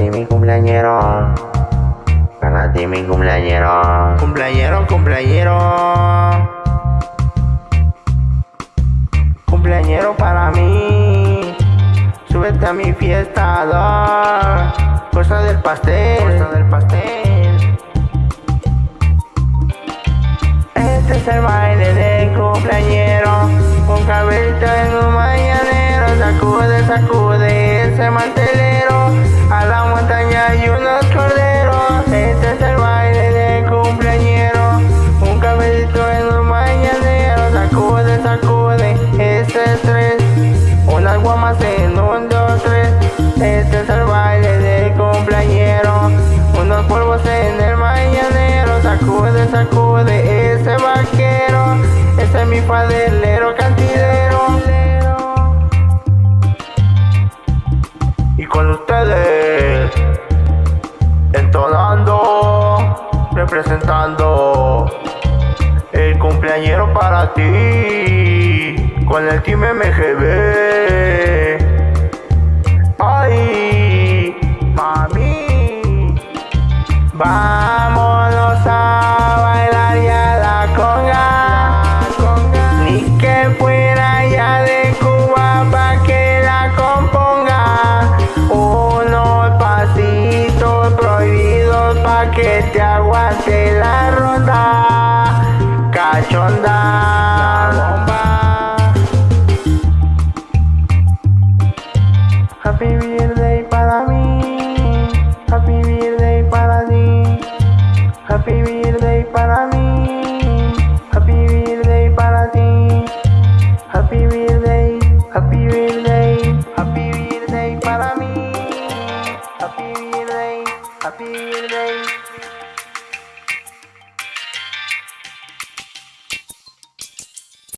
ti mi cumpleañero. Para ti mi cumpleañero. Cumpleañero, cumpleañero. Cumpleañero para mí. Súbete a mi fiesta, da. Cosa del pastel. Cosa del pastel. Este es el baile del cumpleañero. Un cabello en un mañanero. Sacude, sacude ese mantelero. Padelero cantidero. Y con ustedes, entonando, representando el cumpleañero para ti, con el Team MGB. Ay, mami, vámonos Fuera ya de Cuba pa' que la componga. Unos pasitos prohibidos pa' que te aguante la ronda. Cachonda. happy in rain, happy in.